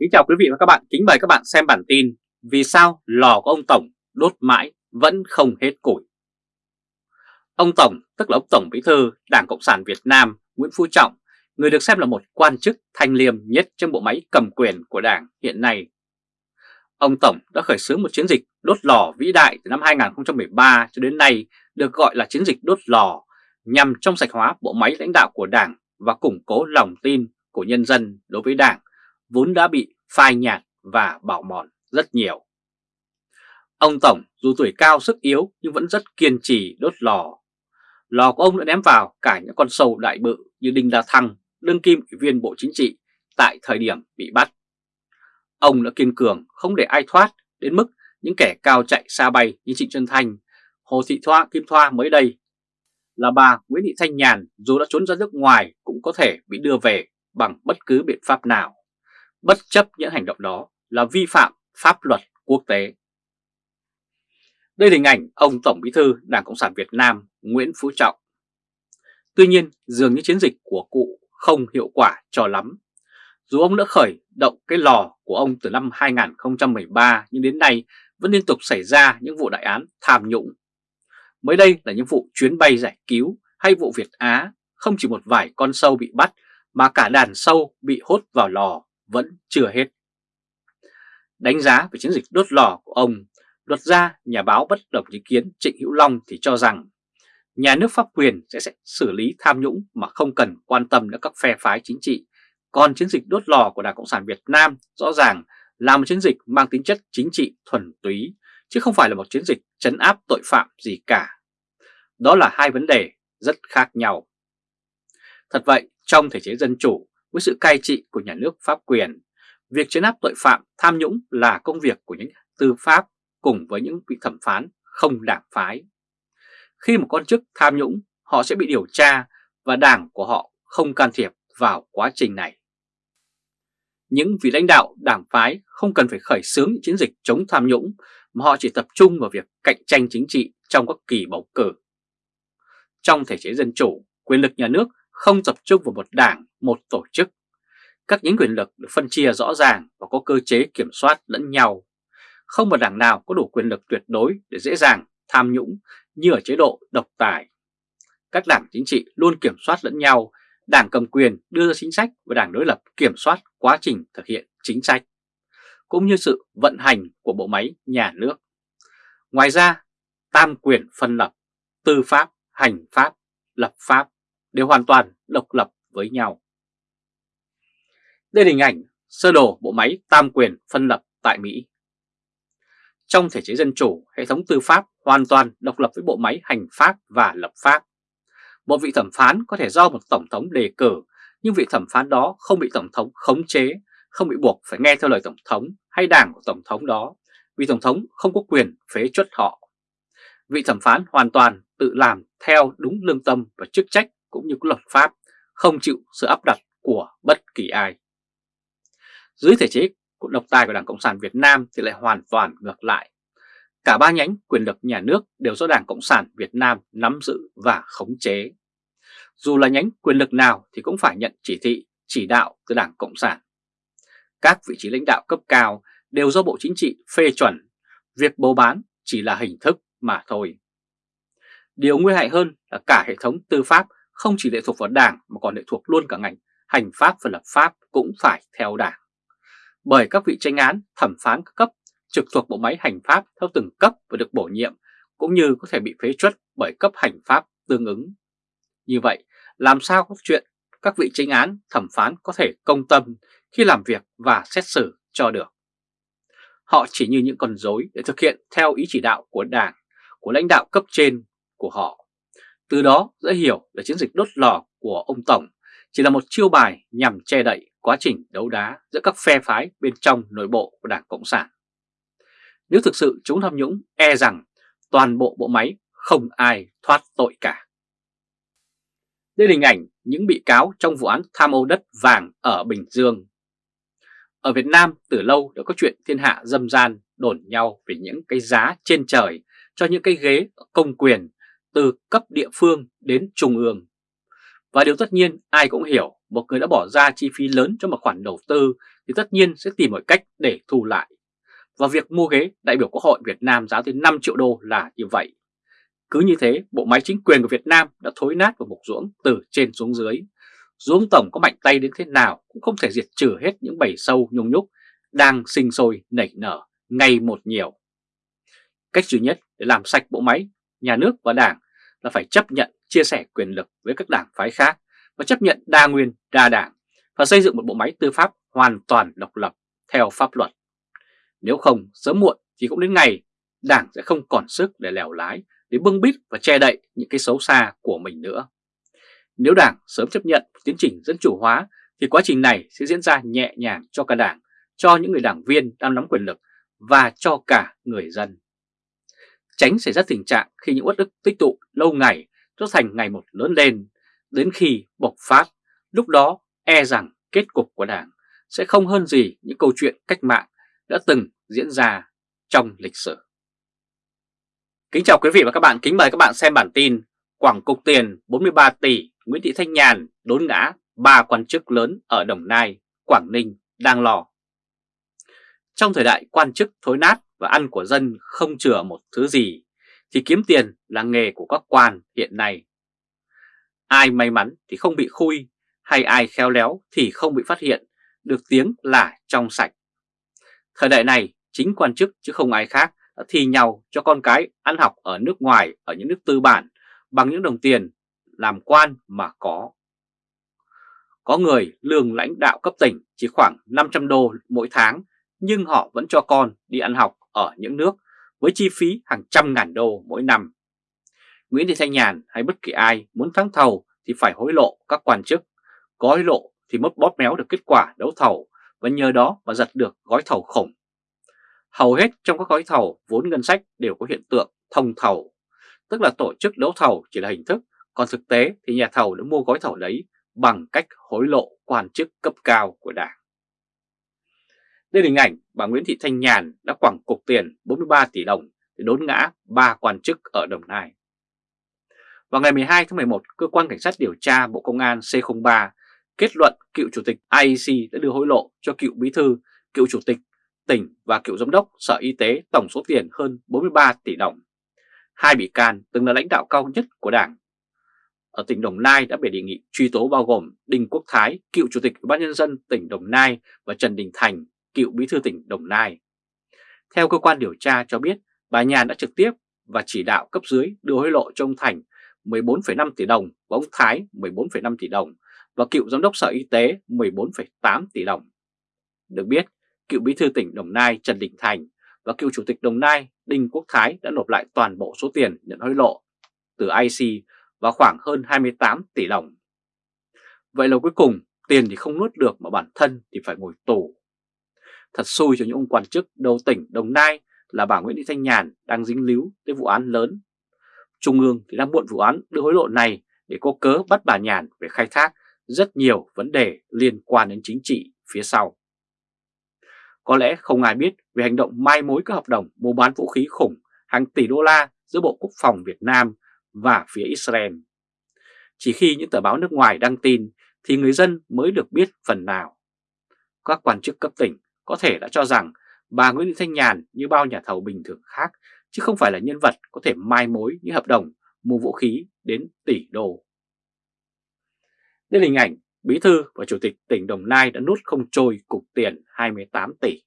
Kính chào quý vị và các bạn, kính mời các bạn xem bản tin Vì sao lò của ông Tổng đốt mãi vẫn không hết củi? Ông Tổng, tức là ông Tổng Bí thư Đảng Cộng sản Việt Nam Nguyễn Phú Trọng Người được xem là một quan chức thanh liêm nhất trong bộ máy cầm quyền của Đảng hiện nay. Ông Tổng đã khởi xướng một chiến dịch đốt lò vĩ đại từ năm 2013 cho đến nay được gọi là chiến dịch đốt lò nhằm trong sạch hóa bộ máy lãnh đạo của Đảng và củng cố lòng tin của nhân dân đối với Đảng vốn đã bị phai nhạt và bảo mòn rất nhiều. Ông Tổng dù tuổi cao sức yếu nhưng vẫn rất kiên trì đốt lò. Lò của ông đã ném vào cả những con sâu đại bự như Đinh La Thăng, đương kim ủy viên Bộ Chính trị tại thời điểm bị bắt. Ông đã kiên cường không để ai thoát đến mức những kẻ cao chạy xa bay như Trịnh Xuân Thanh, Hồ Thị Thoa, Kim Thoa mới đây là bà Nguyễn Thị Thanh Nhàn dù đã trốn ra nước ngoài cũng có thể bị đưa về bằng bất cứ biện pháp nào bất chấp những hành động đó là vi phạm pháp luật quốc tế. Đây là hình ảnh ông Tổng Bí thư Đảng Cộng sản Việt Nam Nguyễn Phú Trọng. Tuy nhiên, dường như chiến dịch của cụ không hiệu quả cho lắm. Dù ông đã khởi động cái lò của ông từ năm 2013 nhưng đến nay vẫn liên tục xảy ra những vụ đại án tham nhũng. Mới đây là những vụ chuyến bay giải cứu hay vụ Việt Á, không chỉ một vài con sâu bị bắt mà cả đàn sâu bị hốt vào lò vẫn chưa hết. Đánh giá về chiến dịch đốt lò của ông, luật gia nhà báo bất đồng ý kiến Trịnh Hữu Long thì cho rằng nhà nước pháp quyền sẽ, sẽ xử lý tham nhũng mà không cần quan tâm đến các phe phái chính trị. Còn chiến dịch đốt lò của Đảng Cộng sản Việt Nam rõ ràng là một chiến dịch mang tính chất chính trị thuần túy, chứ không phải là một chiến dịch chấn áp tội phạm gì cả. Đó là hai vấn đề rất khác nhau. Thật vậy, trong thể chế dân chủ, với sự cai trị của nhà nước pháp quyền. Việc chấn áp tội phạm tham nhũng là công việc của những tư pháp cùng với những vị thẩm phán không đảng phái. Khi một con chức tham nhũng, họ sẽ bị điều tra và đảng của họ không can thiệp vào quá trình này. Những vị lãnh đạo đảng phái không cần phải khởi xướng chiến dịch chống tham nhũng mà họ chỉ tập trung vào việc cạnh tranh chính trị trong các kỳ bầu cử. Trong thể chế dân chủ, quyền lực nhà nước không tập trung vào một đảng, một tổ chức. Các nhánh quyền lực được phân chia rõ ràng và có cơ chế kiểm soát lẫn nhau. Không một đảng nào có đủ quyền lực tuyệt đối để dễ dàng tham nhũng như ở chế độ độc tài. Các đảng chính trị luôn kiểm soát lẫn nhau, đảng cầm quyền đưa ra chính sách và đảng đối lập kiểm soát quá trình thực hiện chính sách, cũng như sự vận hành của bộ máy nhà nước. Ngoài ra, tam quyền phân lập, tư pháp, hành pháp, lập pháp đều hoàn toàn độc lập với nhau. Đây là hình ảnh sơ đồ bộ máy tam quyền phân lập tại Mỹ. Trong thể chế dân chủ, hệ thống tư pháp hoàn toàn độc lập với bộ máy hành pháp và lập pháp. Một vị thẩm phán có thể do một tổng thống đề cử, nhưng vị thẩm phán đó không bị tổng thống khống chế, không bị buộc phải nghe theo lời tổng thống hay đảng của tổng thống đó, vì tổng thống không có quyền phế chuất họ. Vị thẩm phán hoàn toàn tự làm theo đúng lương tâm và chức trách cũng như luật pháp, không chịu sự áp đặt của bất kỳ ai. Dưới thể chế của độc tài của Đảng Cộng sản Việt Nam thì lại hoàn toàn ngược lại. Cả ba nhánh quyền lực nhà nước đều do Đảng Cộng sản Việt Nam nắm giữ và khống chế. Dù là nhánh quyền lực nào thì cũng phải nhận chỉ thị, chỉ đạo từ Đảng Cộng sản. Các vị trí lãnh đạo cấp cao đều do Bộ Chính trị phê chuẩn, việc bầu bán chỉ là hình thức mà thôi. Điều nguy hại hơn là cả hệ thống tư pháp không chỉ lệ thuộc vào đảng mà còn lệ thuộc luôn cả ngành hành pháp và lập pháp cũng phải theo đảng. Bởi các vị tranh án, thẩm phán các cấp trực thuộc bộ máy hành pháp theo từng cấp và được bổ nhiệm cũng như có thể bị phế truất bởi cấp hành pháp tương ứng. Như vậy, làm sao có chuyện các vị tranh án, thẩm phán có thể công tâm khi làm việc và xét xử cho được. Họ chỉ như những con rối để thực hiện theo ý chỉ đạo của đảng, của lãnh đạo cấp trên của họ từ đó dễ hiểu là chiến dịch đốt lò của ông Tổng chỉ là một chiêu bài nhằm che đậy quá trình đấu đá giữa các phe phái bên trong nội bộ của Đảng Cộng sản. Nếu thực sự chúng tham nhũng e rằng toàn bộ bộ máy không ai thoát tội cả. Đây là hình ảnh những bị cáo trong vụ án tham ô đất vàng ở Bình Dương. Ở Việt Nam, từ lâu đã có chuyện thiên hạ dâm gian đồn nhau về những cái giá trên trời cho những cái ghế công quyền từ cấp địa phương đến trung ương. Và điều tất nhiên ai cũng hiểu một người đã bỏ ra chi phí lớn cho một khoản đầu tư thì tất nhiên sẽ tìm mọi cách để thu lại. Và việc mua ghế đại biểu Quốc hội Việt Nam giá tới 5 triệu đô là như vậy. Cứ như thế, bộ máy chính quyền của Việt Nam đã thối nát và mục ruỗng từ trên xuống dưới. Dù Tổng có mạnh tay đến thế nào cũng không thể diệt trừ hết những bầy sâu nhung nhúc đang sinh sôi nảy nở ngày một nhiều. Cách duy nhất để làm sạch bộ máy, nhà nước và đảng là phải chấp nhận chia sẻ quyền lực với các đảng phái khác và chấp nhận đa nguyên, đa đảng và xây dựng một bộ máy tư pháp hoàn toàn độc lập theo pháp luật. Nếu không, sớm muộn thì cũng đến ngày đảng sẽ không còn sức để lèo lái, để bưng bít và che đậy những cái xấu xa của mình nữa. Nếu đảng sớm chấp nhận tiến trình dân chủ hóa thì quá trình này sẽ diễn ra nhẹ nhàng cho cả đảng, cho những người đảng viên đang nắm quyền lực và cho cả người dân. Tránh xảy ra tình trạng khi những uất ức tích tụ lâu ngày cho thành ngày một lớn lên, đến khi bộc phát, lúc đó e rằng kết cục của đảng sẽ không hơn gì những câu chuyện cách mạng đã từng diễn ra trong lịch sử. Kính chào quý vị và các bạn, kính mời các bạn xem bản tin Quảng cục tiền 43 tỷ Nguyễn Thị Thanh Nhàn đốn ngã ba quan chức lớn ở Đồng Nai, Quảng Ninh đang lò Trong thời đại quan chức thối nát và ăn của dân không chừa một thứ gì, thì kiếm tiền là nghề của các quan hiện nay. Ai may mắn thì không bị khui, hay ai khéo léo thì không bị phát hiện, được tiếng là trong sạch. Thời đại này, chính quan chức chứ không ai khác đã thi nhau cho con cái ăn học ở nước ngoài, ở những nước tư bản bằng những đồng tiền làm quan mà có. Có người lương lãnh đạo cấp tỉnh chỉ khoảng 500 đô mỗi tháng nhưng họ vẫn cho con đi ăn học ở những nước với chi phí hàng trăm ngàn đô mỗi năm. Nguyễn Thị Thanh Nhàn hay bất kỳ ai muốn thắng thầu thì phải hối lộ các quan chức, có hối lộ thì mất bóp méo được kết quả đấu thầu và nhờ đó mà giật được gói thầu khủng. Hầu hết trong các gói thầu vốn ngân sách đều có hiện tượng thông thầu, tức là tổ chức đấu thầu chỉ là hình thức, còn thực tế thì nhà thầu đã mua gói thầu đấy bằng cách hối lộ quan chức cấp cao của đảng. Đây là hình ảnh bà Nguyễn Thị Thanh Nhàn đã quẳng cục tiền 43 tỷ đồng để đốn ngã ba quan chức ở Đồng Nai. Vào ngày 12 tháng 11, Cơ quan Cảnh sát điều tra Bộ Công an C03 kết luận cựu chủ tịch IEC đã đưa hối lộ cho cựu bí thư, cựu chủ tịch tỉnh và cựu giám đốc Sở Y tế tổng số tiền hơn 43 tỷ đồng. Hai bị can từng là lãnh đạo cao nhất của Đảng. Ở tỉnh Đồng Nai đã bị đề nghị truy tố bao gồm Đinh Quốc Thái, cựu chủ tịch Ủy ban nhân dân tỉnh Đồng Nai và Trần Đình Thành, cựu bí thư tỉnh Đồng Nai. Theo cơ quan điều tra cho biết, bà Nhàn đã trực tiếp và chỉ đạo cấp dưới đưa hối lộ cho ông Thành 14,5 tỷ đồng và ông Thái 14,5 tỷ đồng và cựu giám đốc Sở Y tế 14,8 tỷ đồng. Được biết, cựu bí thư tỉnh Đồng Nai Trần Đình Thành và cựu chủ tịch Đồng Nai Đinh Quốc Thái đã nộp lại toàn bộ số tiền nhận hối lộ từ IC và khoảng hơn 28 tỷ đồng. Vậy là cuối cùng tiền thì không nuốt được mà bản thân thì phải ngồi tù. Thật xui cho những ông quan chức đầu tỉnh, Đồng Nai là bà Nguyễn Thị Thanh Nhàn đang dính líu tới vụ án lớn. Trung ương thì đang muộn vụ án đưa hối lộ này để có cớ bắt bà Nhàn về khai thác rất nhiều vấn đề liên quan đến chính trị phía sau. Có lẽ không ai biết về hành động mai mối các hợp đồng mua bán vũ khí khủng hàng tỷ đô la giữa Bộ Quốc phòng Việt Nam và phía Israel. Chỉ khi những tờ báo nước ngoài đăng tin thì người dân mới được biết phần nào. Các quan chức cấp tỉnh có thể đã cho rằng bà Nguyễn Thị Thanh Nhàn như bao nhà thầu bình thường khác chứ không phải là nhân vật có thể mai mối những hợp đồng mua vũ khí đến tỷ đô. Đây là hình ảnh Bí thư và Chủ tịch tỉnh Đồng Nai đã nút không trôi cục tiền 28 tỷ.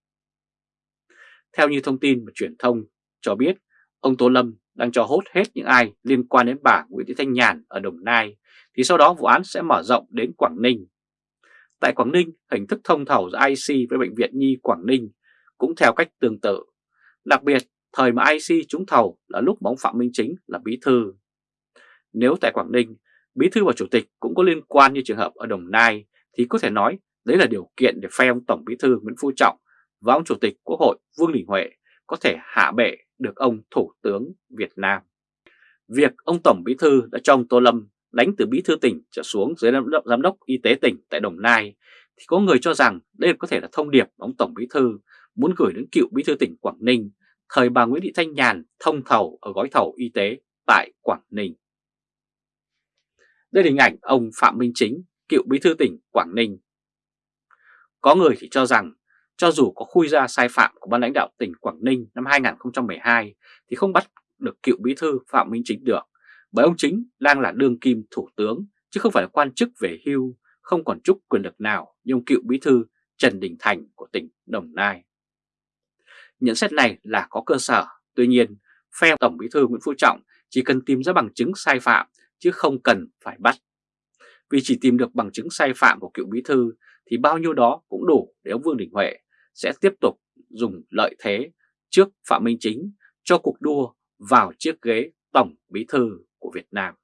Theo như thông tin và truyền thông cho biết, ông Tô Lâm đang cho hốt hết những ai liên quan đến bà Nguyễn Thị Thanh Nhàn ở Đồng Nai, thì sau đó vụ án sẽ mở rộng đến Quảng Ninh. Tại Quảng Ninh, hình thức thông thầu giữa IC với Bệnh viện Nhi Quảng Ninh cũng theo cách tương tự. Đặc biệt, thời mà IC trúng thầu là lúc mà ông Phạm Minh Chính là bí thư. Nếu tại Quảng Ninh, bí thư và chủ tịch cũng có liên quan như trường hợp ở Đồng Nai thì có thể nói đấy là điều kiện để phe ông Tổng bí thư Nguyễn Phú Trọng và ông Chủ tịch Quốc hội Vương Đình Huệ có thể hạ bệ được ông Thủ tướng Việt Nam. Việc ông Tổng bí thư đã cho ông Tô Lâm đánh từ bí thư tỉnh trở xuống dưới giám đốc y tế tỉnh tại Đồng Nai thì có người cho rằng đây có thể là thông điệp ông Tổng bí thư muốn gửi đến cựu bí thư tỉnh Quảng Ninh thời bà Nguyễn Thị Thanh Nhàn thông thầu ở gói thầu y tế tại Quảng Ninh. Đây là hình ảnh ông Phạm Minh Chính, cựu bí thư tỉnh Quảng Ninh. Có người thì cho rằng cho dù có khui ra sai phạm của ban lãnh đạo tỉnh Quảng Ninh năm 2012 thì không bắt được cựu bí thư Phạm Minh Chính được, bởi ông Chính đang là đương kim thủ tướng chứ không phải là quan chức về hưu, không còn chút quyền lực nào như ông cựu bí thư Trần Đình Thành của tỉnh Đồng Nai. Nhận xét này là có cơ sở, tuy nhiên phe Tổng bí thư Nguyễn Phú Trọng chỉ cần tìm ra bằng chứng sai phạm chứ không cần phải bắt. Vì chỉ tìm được bằng chứng sai phạm của cựu bí thư thì bao nhiêu đó cũng đủ để ông Vương Đình Huệ sẽ tiếp tục dùng lợi thế trước Phạm Minh Chính cho cuộc đua vào chiếc ghế Tổng Bí Thư của Việt Nam.